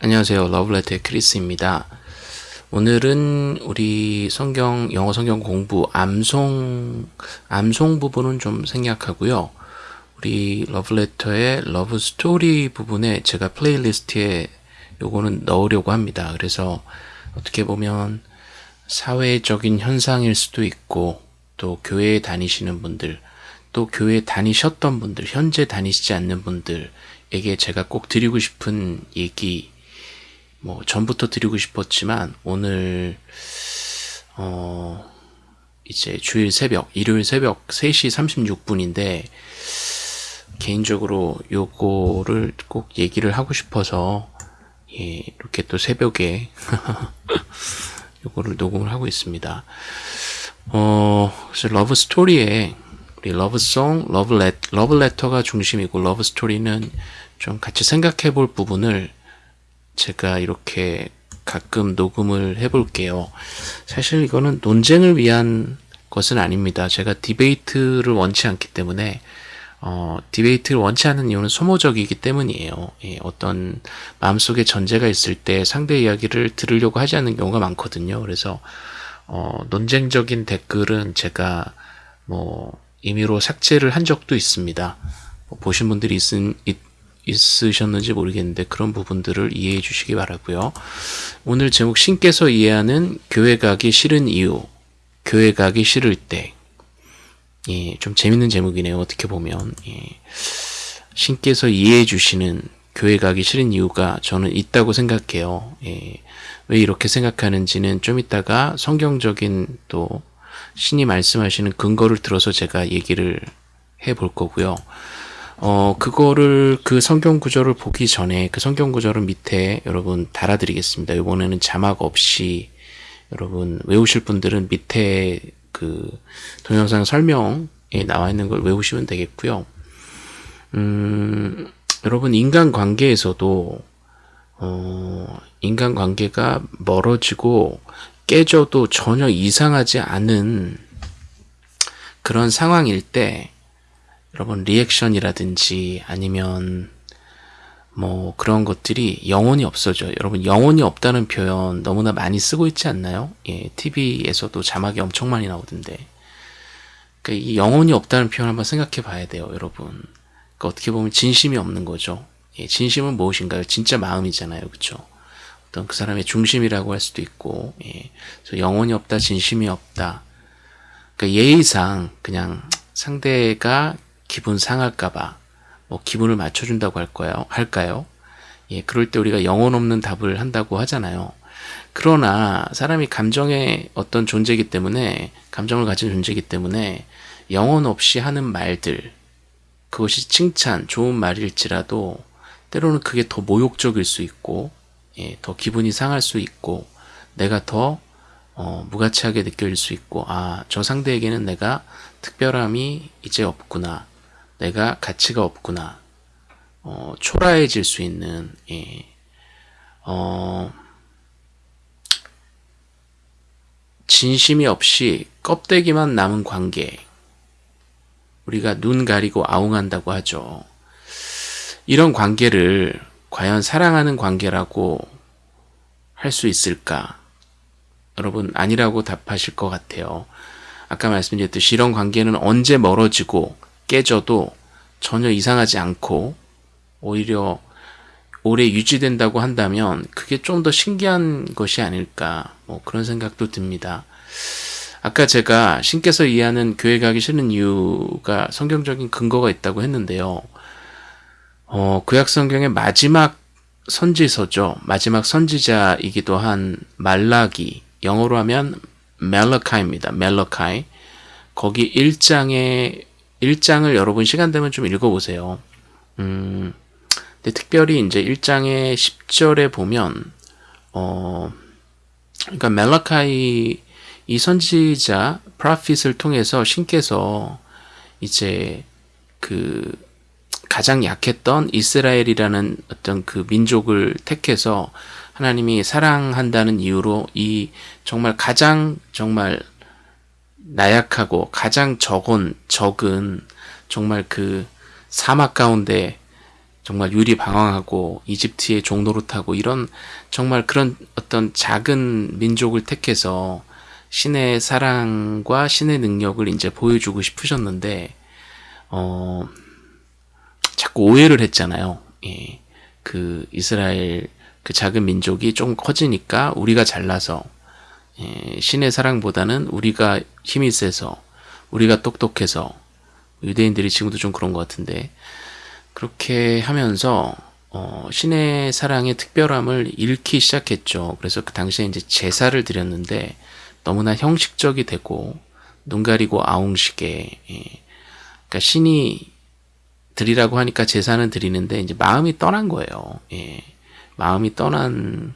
안녕하세요. 러브레터의 크리스입니다. 오늘은 우리 성경, 영어 성경 공부 암송, 암송 부분은 좀 생략하고요. 우리 러브레터의 love story 부분에 제가 playlist에 요거는 넣으려고 합니다. 그래서 어떻게 보면 사회적인 현상일 수도 있고 또 교회에 다니시는 분들 또 교회에 다니셨던 분들 현재 다니시지 않는 분들에게 제가 꼭 드리고 싶은 얘기 뭐 전부터 드리고 싶었지만 오늘 어 이제 주일 새벽 일요일 새벽 3시 36분인데 개인적으로 요거를 꼭 얘기를 하고 싶어서 예, 이렇게 또 새벽에 요거를 녹음을 하고 있습니다. 어, 그래서 love story에 우리 love song, 러브레, 러브레터가 중심이고 love story는 좀 같이 생각해 볼 부분을 제가 이렇게 가끔 녹음을 해 볼게요. 사실 이거는 논쟁을 위한 것은 아닙니다. 제가 debate를 원치 않기 때문에 어, debate를 원치 않는 이유는 소모적이기 때문이에요. 예, 어떤 마음속에 전제가 있을 때 상대 이야기를 들으려고 하지 않는 경우가 많거든요. 그래서 어, 논쟁적인 댓글은 제가 뭐 임의로 삭제를 한 적도 있습니다. 뭐 보신 분들이 있은, 있, 있으셨는지 모르겠는데 그런 부분들을 이해해 주시기 바라고요. 오늘 제목 신께서 이해하는 교회 가기 싫은 이유 교회 가기 싫을 때 예, 좀 재밌는 제목이네요. 어떻게 보면 예. 신께서 이해해 주시는 교회 가기 싫은 이유가 저는 있다고 생각해요. 예. 왜 이렇게 생각하는지는 좀 이따가 성경적인 또 신이 말씀하시는 근거를 들어서 제가 얘기를 해 볼 거고요. 어, 그거를 그 성경 구절을 보기 전에 그 성경 구절을 밑에 여러분 달아드리겠습니다. 이번에는 자막 없이 여러분 외우실 분들은 밑에 그 동영상 설명에 나와 있는 걸 외우시면 되겠고요. 음, 여러분 인간 관계에서도 어, 인간 관계가 멀어지고 깨져도 전혀 이상하지 않은 그런 상황일 때 여러분 리액션이라든지 아니면 뭐 그런 것들이 영혼이 없어져요. 여러분 영혼이 없다는 표현 너무나 많이 쓰고 있지 않나요? 예, TV에서도 자막이 엄청 많이 나오던데. 그러니까 이 영혼이 없다는 표현 한번 생각해 봐야 돼요, 여러분. 그러니까 어떻게 보면 진심이 없는 거죠. 예, 진심은 무엇인가요? 진짜 마음이잖아요, 그렇죠? 어떤 그 사람의 중심이라고 할 수도 있고, 예, 영혼이 없다, 진심이 없다. 그러니까 예의상 그냥 상대가 기분 상할까봐 뭐 기분을 맞춰준다고 할까요? 할까요? 예, 그럴 때 우리가 영혼 없는 답을 한다고 하잖아요. 그러나 사람이 감정의 어떤 존재이기 때문에 감정을 가진 존재이기 때문에 영혼 없이 하는 말들 그것이 칭찬, 좋은 말일지라도 때로는 그게 더 모욕적일 수 있고 예, 더 기분이 상할 수 있고 내가 더 어, 무가치하게 느껴질 수 있고 아, 저 상대에게는 내가 특별함이 이제 없구나. 내가 가치가 없구나. 어, 초라해질 수 있는 예. 어, 진심이 없이 껍데기만 남은 관계 우리가 눈 가리고 아웅한다고 하죠. 이런 관계를 과연 사랑하는 관계라고 할 수 있을까? 여러분 아니라고 답하실 것 같아요. 아까 말씀드렸듯이 이런 관계는 언제 멀어지고 깨져도 전혀 이상하지 않고 오히려 오래 유지된다고 한다면 그게 좀 더 신기한 것이 아닐까 뭐 그런 생각도 듭니다. 아까 제가 신께서 이해하는 교회 가기 싫은 이유가 성경적인 근거가 있다고 했는데요. 어, 구약 성경의 마지막 선지서죠. 마지막 선지자이기도 한 말라기 영어로 하면 멜러카입니다. 멜러카이 거기 1장에 1장을 여러분 시간 되면 좀 읽어보세요. 음, 근데 특별히 이제 1장의 10절에 보면, 어, 그러니까 멜라카이 이 선지자 프라핏을 통해서 신께서 이제 그 가장 약했던 이스라엘이라는 어떤 그 민족을 택해서 하나님이 사랑한다는 이유로 이 정말 가장 정말 나약하고 가장 적은 적은 정말 그 사막 가운데 정말 유리 방황하고 이집트의 종노릇하고 이런 정말 그런 어떤 작은 민족을 택해서 신의 사랑과 신의 능력을 이제 보여주고 싶으셨는데 어 자꾸 오해를 했잖아요. 예. 그 이스라엘 그 작은 민족이 좀 커지니까 우리가 잘나서 예, 신의 사랑보다는 우리가 힘이 세서 우리가 똑똑해서 유대인들이 지금도 좀 그런 것 같은데 그렇게 하면서 어, 신의 사랑의 특별함을 잃기 시작했죠. 그래서 그 당시에 이제 제사를 드렸는데 너무나 형식적이 되고 눈 가리고 아웅식에 예. 그러니까 신이 드리라고 하니까 제사는 드리는데 이제 마음이 떠난 거예요. 예. 마음이 떠난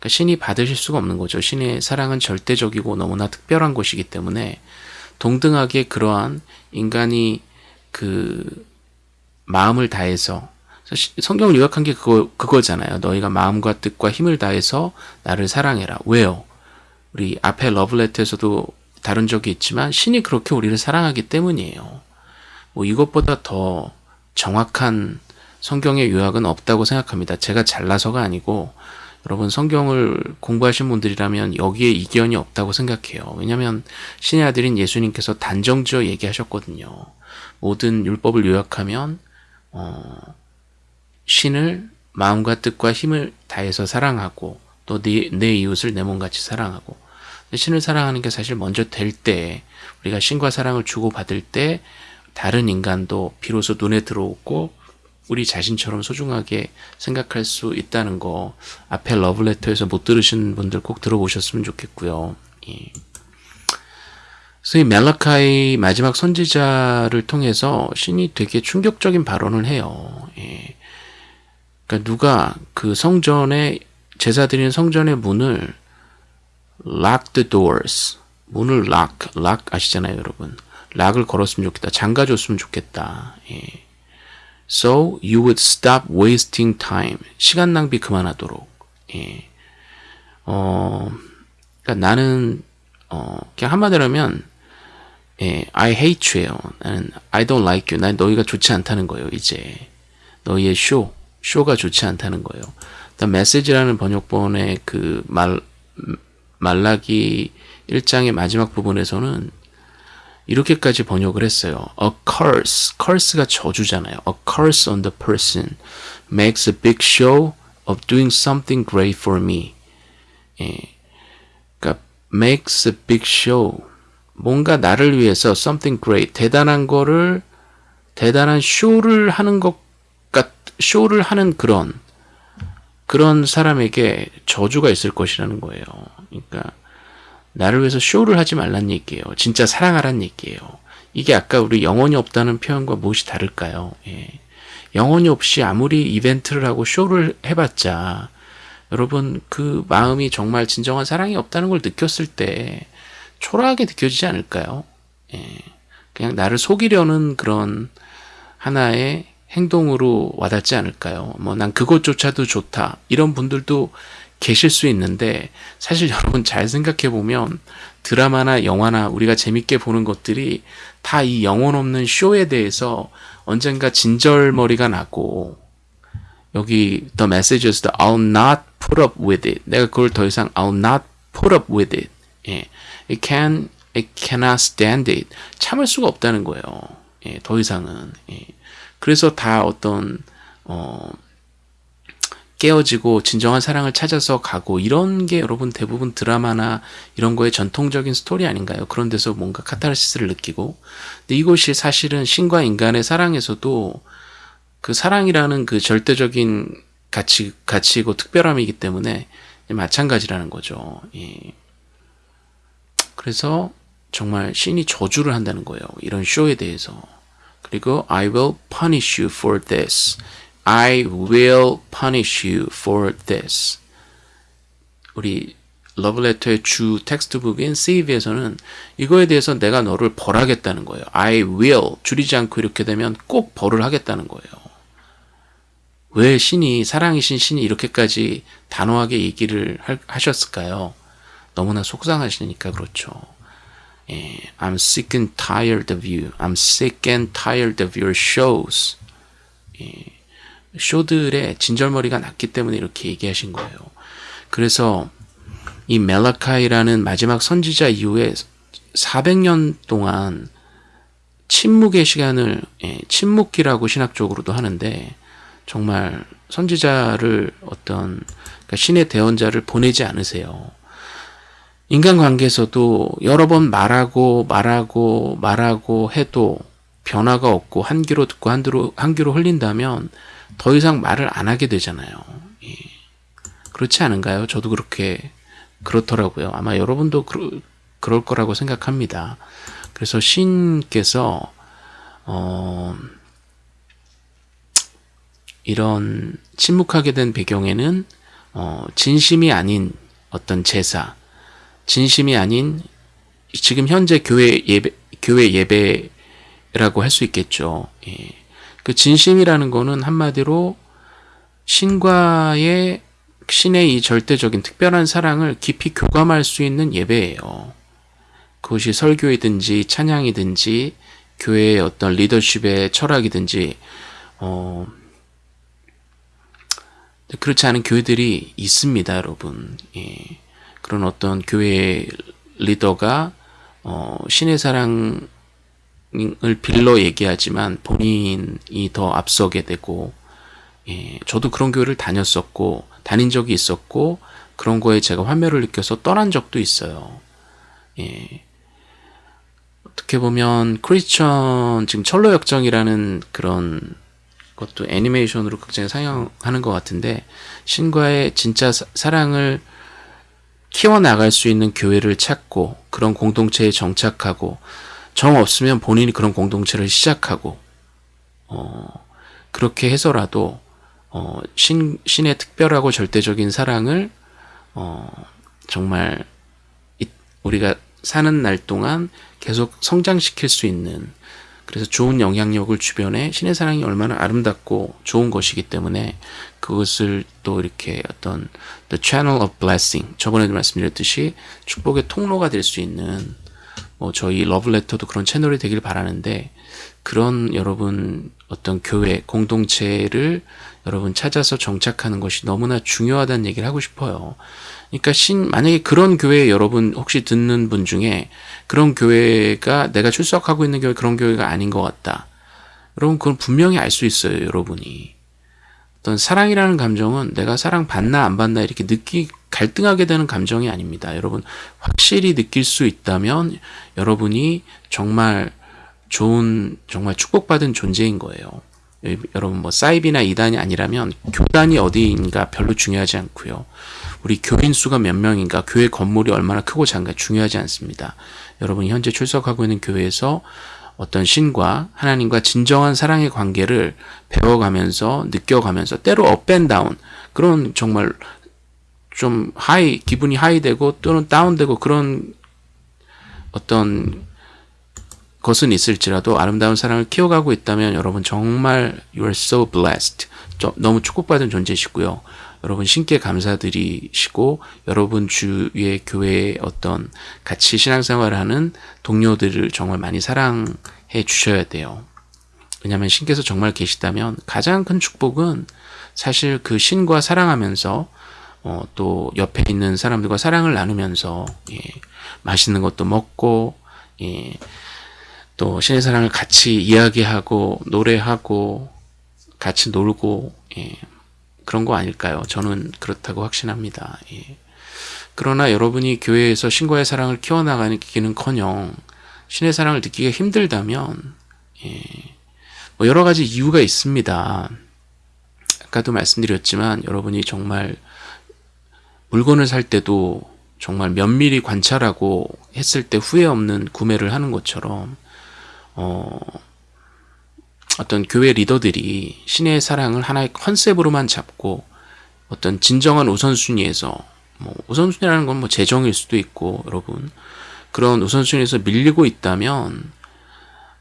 그러니까 신이 받으실 수가 없는 거죠. 신의 사랑은 절대적이고 너무나 특별한 것이기 때문에 동등하게 그러한 인간이 그 마음을 다해서 성경을 요약한 게 그거, 그거잖아요. 너희가 마음과 뜻과 힘을 다해서 나를 사랑해라. 왜요? 우리 앞에 러블레터에서도 다룬 적이 있지만 신이 그렇게 우리를 사랑하기 때문이에요. 뭐 이것보다 더 정확한 성경의 요약은 없다고 생각합니다. 제가 잘나서가 아니고 여러분 성경을 공부하신 분들이라면 여기에 이견이 없다고 생각해요. 왜냐하면 신의 아들인 예수님께서 단정지어 얘기하셨거든요. 모든 율법을 요약하면 어, 신을 마음과 뜻과 힘을 다해서 사랑하고 또내 내 이웃을 내 몸같이 사랑하고 신을 사랑하는 게 사실 먼저 될 때 우리가 신과 사랑을 주고받을 때 다른 인간도 비로소 눈에 들어오고 우리 자신처럼 소중하게 생각할 수 있다는 거 앞에 러브레터에서 못 들으신 분들 꼭 들어보셨으면 좋겠고요. 예. 이 멜라카이 마지막 선지자를 통해서 신이 되게 충격적인 발언을 해요. 예. 그러니까 누가 그 성전에 제사 드리는 성전의 문을 lock the doors 문을 lock, lock 아시잖아요 여러분 락을 걸었으면 좋겠다 잠가줬으면 좋겠다 예. So you would stop wasting time 시간 낭비 그만하도록 예. 어, 그러니까 나는 어, 그냥 한마디로 하면 예, I hate you예요. 나는 I don't like you. 난 너희가 좋지 않다는 거예요. 이제 너희의 쇼, 쇼가 좋지 않다는 거예요. The Message라는 번역본의 그 말, 말라기 1장의 마지막 부분에서는 이렇게까지 번역을 했어요. A curse, curse가 저주잖아요. A curse on the person makes a big show of doing something great for me. 예. 그러니까 makes a big show. 뭔가 나를 위해서 something great, 대단한 거를 대단한 쇼를 하는 것 같, 쇼를 하는 그런 그런 사람에게 저주가 있을 것이라는 거예요. 그러니까 나를 위해서 쇼를 하지 말란 얘기예요. 진짜 사랑하란 얘기예요. 이게 아까 우리 영혼이 없다는 표현과 무엇이 다를까요? 예. 영혼이 없이 아무리 이벤트를 하고 쇼를 해봤자 여러분 그 마음이 정말 진정한 사랑이 없다는 걸 느꼈을 때 초라하게 느껴지지 않을까요? 예. 그냥 나를 속이려는 그런 하나의 행동으로 와닿지 않을까요? 뭐 난 그것조차도 좋다. 이런 분들도 계실 수 있는데 사실 여러분 잘 생각해 보면 드라마나 영화나 우리가 재밌게 보는 것들이 다 이 영혼 없는 쇼에 대해서 언젠가 진절머리가 나고 여기 the message is I'll not put up with it. 내가 그걸 더 이상 I'll not put up with it. 예. It can, it cannot stand it. 참을 수가 없다는 거예요. 예, 더 이상은. 예. 그래서 다 어떤 어, 깨어지고 진정한 사랑을 찾아서 가고 이런 게 여러분 대부분 드라마나 이런 거의 전통적인 스토리 아닌가요? 그런 데서 뭔가 카타르시스를 느끼고 근데 이것이 사실은 신과 인간의 사랑에서도 그 사랑이라는 그 절대적인 가치, 가치고 특별함이기 때문에 마찬가지라는 거죠. 예. 그래서 정말 신이 저주를 한다는 거예요. 이런 쇼에 대해서. 그리고 I will punish you for this. I will punish you for this. 우리 러브레터의 주 텍스트북인 CV에서는 이거에 대해서 내가 너를 벌하겠다는 거예요. I will 줄이지 않고 이렇게 되면 꼭 벌을 하겠다는 거예요. 왜 신이 사랑이신 신이 이렇게까지 단호하게 얘기를 하셨을까요? 너무나 속상하시니까 그렇죠. 예, I'm sick and tired of you. I'm sick and tired of your shows. 예, 쇼들의 진절머리가 났기 때문에 이렇게 얘기하신 거예요. 그래서 이 멜라카이라는 마지막 선지자 이후에 400년 동안 침묵의 시간을 예, 침묵기라고 신학적으로도 하는데 정말 선지자를 어떤 그러니까 신의 대언자를 보내지 않으세요. 인간관계에서도 여러 번 말하고 말하고 말하고 해도 변화가 없고 한 귀로 듣고 한 귀로, 한 귀로 흘린다면 더 이상 말을 안 하게 되잖아요. 예. 그렇지 않은가요? 저도 그렇게 그렇더라고요. 아마 여러분도 그러, 그럴 거라고 생각합니다. 그래서 신께서 어, 이런 침묵하게 된 배경에는 어, 진심이 아닌 어떤 제사, 진심이 아닌 지금 현재 교회 예배, 교회 예배라고 할 수 있겠죠. 예. 그 진심이라는 거는 한마디로 신과의 신의 이 절대적인 특별한 사랑을 깊이 교감할 수 있는 예배예요. 그것이 설교이든지 찬양이든지 교회의 어떤 리더십의 철학이든지 어, 그렇지 않은 교회들이 있습니다, 여러분. 예. 그런 어떤 교회 리더가 어, 신의 사랑 을 빌러 얘기하지만 본인이 더 앞서게 되고 예, 저도 그런 교회를 다녔었고 다닌 적이 있었고 그런 거에 제가 환멸을 느껴서 떠난 적도 있어요. 예. 어떻게 보면 크리스천 지금 철로 역정이라는 그런 것도 애니메이션으로 극장에 상영하는 것 같은데 신과의 진짜 사, 사랑을 키워나갈 수 있는 교회를 찾고 그런 공동체에 정착하고 정 없으면 본인이 그런 공동체를 시작하고 어, 그렇게 해서라도 어, 신, 신의 특별하고 절대적인 사랑을 어, 정말 이, 우리가 사는 날 동안 계속 성장시킬 수 있는 그래서 좋은 영향력을 주변에 신의 사랑이 얼마나 아름답고 좋은 것이기 때문에 그것을 또 이렇게 어떤 the channel of blessing 저번에도 말씀드렸듯이 축복의 통로가 될 수 있는 뭐 저희 러블레터도 그런 채널이 되길 바라는데 그런 여러분 어떤 교회 공동체를 여러분 찾아서 정착하는 것이 너무나 중요하다는 얘기를 하고 싶어요. 그러니까 신 만약에 그런 교회 여러분 혹시 듣는 분 중에 그런 교회가 내가 출석하고 있는 교회 그런 교회가 아닌 것 같다. 여러분 그건 분명히 알 수 있어요, 여러분이. 어떤 사랑이라는 감정은 내가 사랑 받나 안 받나 이렇게 느끼 갈등하게 되는 감정이 아닙니다. 여러분 확실히 느낄 수 있다면 여러분이 정말 좋은 정말 축복받은 존재인 거예요. 여러분 뭐 사이비나 이단이 아니라면 교단이 어디인가 별로 중요하지 않고요. 우리 교인 수가 몇 명인가, 교회 건물이 얼마나 크고 작은가 중요하지 않습니다. 여러분이 현재 출석하고 있는 교회에서 어떤 신과 하나님과 진정한 사랑의 관계를 배워가면서 느껴가면서 때로 up and down 그런 정말 좀 high 기분이 high되고 또는 다운되고 그런 어떤 것은 있을지라도 아름다운 사랑을 키워가고 있다면 여러분 정말 you are so blessed. 너무 축복받은 존재시고요. 여러분 신께 감사드리시고 여러분 주위의 교회의 어떤 같이 신앙생활을 하는 동료들을 정말 많이 사랑해 주셔야 돼요. 왜냐하면 신께서 정말 계시다면 가장 큰 축복은 사실 그 신과 사랑하면서 어, 또 옆에 있는 사람들과 사랑을 나누면서 예, 맛있는 것도 먹고 예, 또 신의 사랑을 같이 이야기하고 노래하고 같이 놀고 예, 그런 거 아닐까요? 저는 그렇다고 확신합니다. 예. 그러나 여러분이 교회에서 신과의 사랑을 키워나가기는커녕 신의 사랑을 느끼기가 힘들다면 예. 뭐 여러 가지 이유가 있습니다. 아까도 말씀드렸지만 여러분이 정말 물건을 살 때도 정말 면밀히 관찰하고 했을 때 후회 없는 구매를 하는 것처럼 어, 어떤 교회 리더들이 신의 사랑을 하나의 컨셉으로만 잡고 어떤 진정한 우선순위에서 뭐 우선순위라는 건 뭐 재정일 수도 있고 여러분. 그런 우선순위에서 밀리고 있다면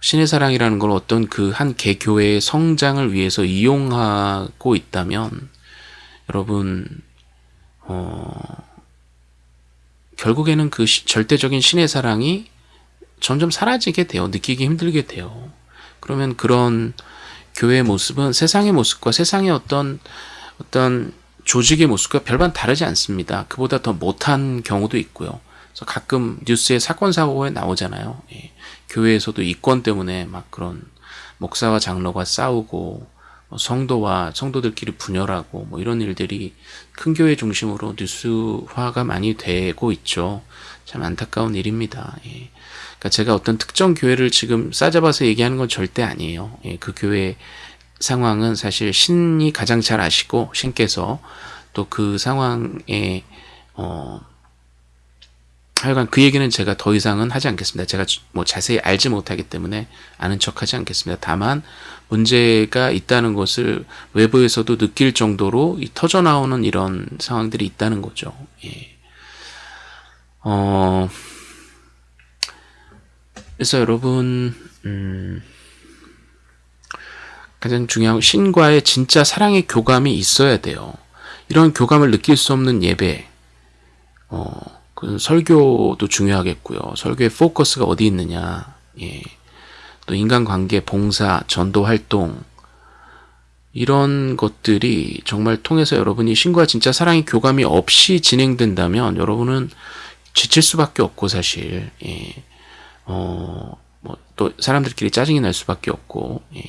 신의 사랑이라는 걸 어떤 그 한 개교회의 성장을 위해서 이용하고 있다면 여러분 어 결국에는 그 시, 절대적인 신의 사랑이 점점 사라지게 돼요. 느끼기 힘들게 돼요. 그러면 그런 교회의 모습은 세상의 모습과 세상의 어떤 어떤 조직의 모습과 별반 다르지 않습니다. 그보다 더 못한 경우도 있고요. 그래서 가끔 뉴스에 사건 사고에 나오잖아요. 예. 교회에서도 이권 때문에 막 그런 목사와 장로가 싸우고 뭐 성도와 성도들끼리 분열하고 뭐 이런 일들이 큰 교회 중심으로 뉴스화가 많이 되고 있죠. 참 안타까운 일입니다. 예. 그러니까 제가 어떤 특정 교회를 지금 싸잡아서 얘기하는 건 절대 아니에요. 예, 그 교회 상황은 사실 신이 가장 잘 아시고 신께서 또 그 상황에 어 하여간 그 얘기는 제가 더 이상은 하지 않겠습니다. 제가 뭐 자세히 알지 못하기 때문에 아는 척 하지 않겠습니다. 다만 문제가 있다는 것을 외부에서도 느낄 정도로 터져 나오는 이런 상황들이 있다는 거죠. 예. 어, 그래서 여러분, 음, 가장 중요한 신과의 진짜 사랑의 교감이 있어야 돼요. 이런 교감을 느낄 수 없는 예배, 어, 그 설교도 중요하겠고요. 설교의 포커스가 어디 있느냐, 예. 또 인간관계, 봉사, 전도 활동, 이런 것들이 정말 통해서 여러분이 신과 진짜 사랑의 교감이 없이 진행된다면 여러분은 지칠 수밖에 없고 사실 예. 어, 뭐 또 사람들끼리 짜증이 날 수밖에 없고 예.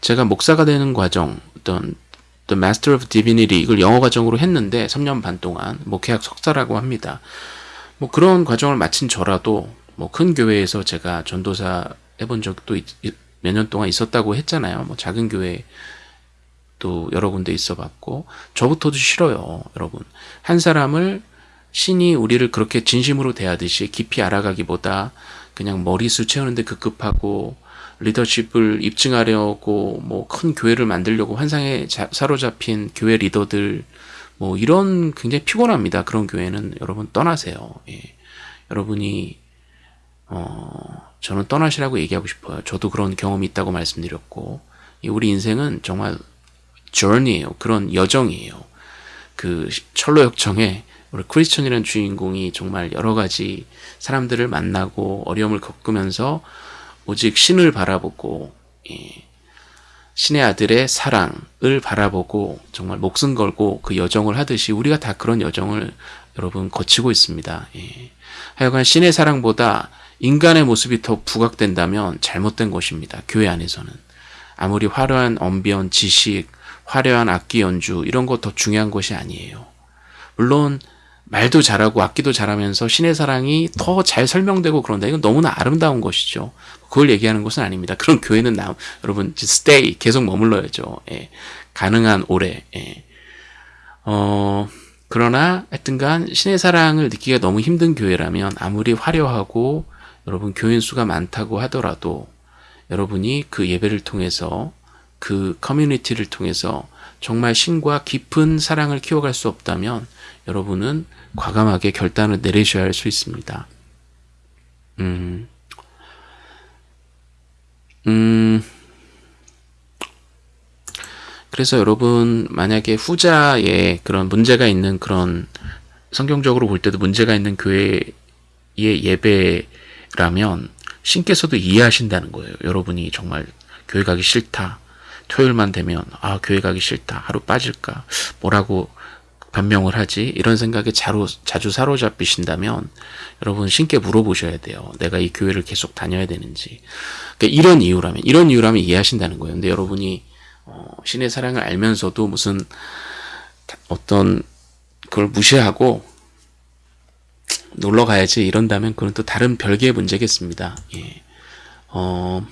제가 목사가 되는 과정 어떤 The Master of Divinity 이걸 영어 과정으로 했는데 3년 반 동안 목회학 석사라고 합니다. 뭐 그런 과정을 마친 저라도 뭐 큰 교회에서 제가 전도사 해본 적도 몇 년 동안 있었다고 했잖아요. 뭐 작은 교회 또 여러 군데 있어 봤고 저부터도 싫어요, 여러분. 한 사람을 신이 우리를 그렇게 진심으로 대하듯이 깊이 알아가기보다 그냥 머리수 채우는데 급급하고 리더십을 입증하려고 뭐 큰 교회를 만들려고 환상에 자, 사로잡힌 교회 리더들 뭐 이런 굉장히 피곤합니다. 그런 교회는 여러분 떠나세요. 예. 여러분이 어 저는 떠나시라고 얘기하고 싶어요. 저도 그런 경험이 있다고 말씀드렸고 우리 인생은 정말 journey예요. 그런 여정이에요. 그 철로 역정에 우리 크리스천이라는 주인공이 정말 여러 가지 사람들을 만나고 어려움을 겪으면서 오직 신을 바라보고 예, 신의 아들의 사랑을 바라보고 정말 목숨 걸고 그 여정을 하듯이 우리가 다 그런 여정을 여러분 거치고 있습니다. 예. 하여간 신의 사랑보다 인간의 모습이 더 부각된다면 잘못된 것입니다. 교회 안에서는. 아무리 화려한 언변, 지식, 화려한 악기 연주 이런 거더 중요한 것이 아니에요. 물론 말도 잘하고 악기도 잘하면서 신의 사랑이 더 잘 설명되고 그런다. 이건 너무나 아름다운 것이죠. 그걸 얘기하는 것은 아닙니다. 그런 교회는 나, 여러분 stay 계속 머물러야죠. 예. 가능한 오래. 예. 어, 그러나 하여튼간 신의 사랑을 느끼기가 너무 힘든 교회라면 아무리 화려하고 여러분 교인 수가 많다고 하더라도 여러분이 그 예배를 통해서 그 커뮤니티를 통해서 정말 신과 깊은 사랑을 키워갈 수 없다면 여러분은 과감하게 결단을 내리셔야 할 수 있습니다. 음, 음, 그래서 여러분 만약에 후자에 그런 문제가 있는 그런 성경적으로 볼 때도 문제가 있는 교회의 예배라면 신께서도 이해하신다는 거예요. 여러분이 정말 교회 가기 싫다. 토요일만 되면 아 교회 가기 싫다. 하루 빠질까. 뭐라고 변명을 하지? 이런 생각에 자로, 자주 사로잡히신다면 여러분 신께 물어보셔야 돼요. 내가 이 교회를 계속 다녀야 되는지. 그러니까 이런 이유라면 이런 이유라면 이해하신다는 거예요. 근데 여러분이 어, 신의 사랑을 알면서도 무슨 어떤 그걸 무시하고 놀러 가야지 이런다면 그건 또 다른 별개의 문제겠습니다. 예. 어,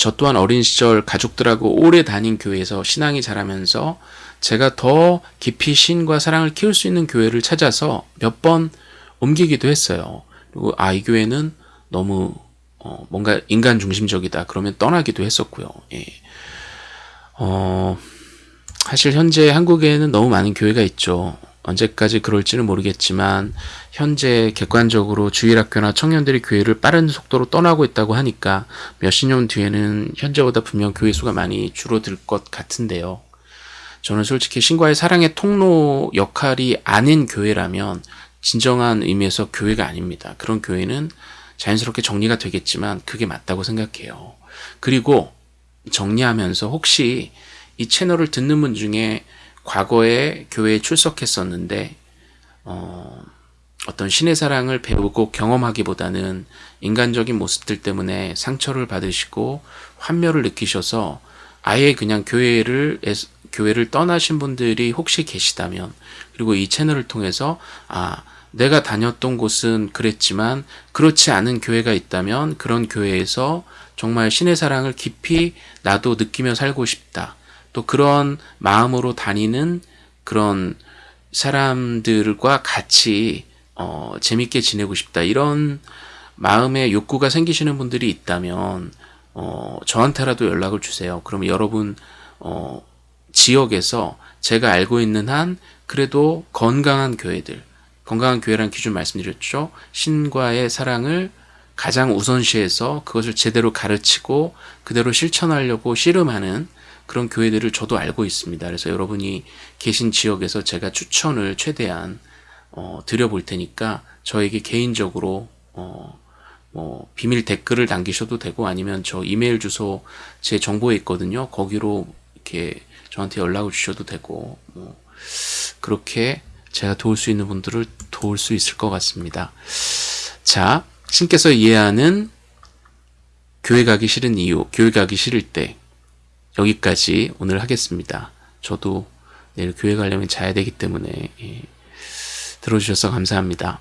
저 또한 어린 시절 가족들하고 오래 다닌 교회에서 신앙이 자라면서 제가 더 깊이 신과 사랑을 키울 수 있는 교회를 찾아서 몇 번 옮기기도 했어요. 그리고 아, 이 교회는 너무 어, 뭔가 인간 중심적이다. 그러면 떠나기도 했었고요. 예. 어, 사실 현재 한국에는 너무 많은 교회가 있죠. 언제까지 그럴지는 모르겠지만 현재 객관적으로 주일 학교나 청년들이 교회를 빠른 속도로 떠나고 있다고 하니까 몇십 년 뒤에는 현재보다 분명 교회 수가 많이 줄어들 것 같은데요. 저는 솔직히 신과의 사랑의 통로 역할이 아닌 교회라면 진정한 의미에서 교회가 아닙니다. 그런 교회는 자연스럽게 정리가 되겠지만 그게 맞다고 생각해요. 그리고 정리하면서 혹시 이 채널을 듣는 분 중에 과거에 교회에 출석했었는데 어, 어떤 신의 사랑을 배우고 경험하기보다는 인간적인 모습들 때문에 상처를 받으시고 환멸을 느끼셔서 아예 그냥 교회를 교회를 떠나신 분들이 혹시 계시다면 그리고 이 채널을 통해서 아 내가 다녔던 곳은 그랬지만 그렇지 않은 교회가 있다면 그런 교회에서 정말 신의 사랑을 깊이 나도 느끼며 살고 싶다. 또 그런 마음으로 다니는 그런 사람들과 같이 어, 재밌게 지내고 싶다. 이런 마음의 욕구가 생기시는 분들이 있다면 어, 저한테라도 연락을 주세요. 그럼 여러분 어, 지역에서 제가 알고 있는 한 그래도 건강한 교회들 건강한 교회란 기준 말씀드렸죠. 신과의 사랑을 가장 우선시해서 그것을 제대로 가르치고 그대로 실천하려고 씨름하는 그런 교회들을 저도 알고 있습니다. 그래서 여러분이 계신 지역에서 제가 추천을 최대한 어, 드려볼 테니까 저에게 개인적으로 어, 뭐 비밀 댓글을 남기셔도 되고 아니면 저 이메일 주소 제 정보에 있거든요. 거기로 이렇게 저한테 연락을 주셔도 되고 뭐 그렇게 제가 도울 수 있는 분들을 도울 수 있을 것 같습니다. 자, 신께서 이해하는 교회 가기 싫은 이유, 교회 가기 싫을 때 여기까지 오늘 하겠습니다. 저도 내일 교회 가려면 자야 되기 때문에 예, 들어주셔서 감사합니다.